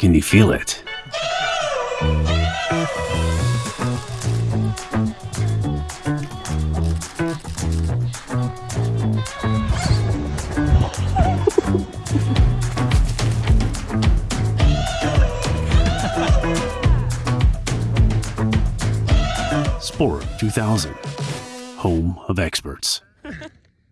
Can you feel it? Sport 2000, home of experts.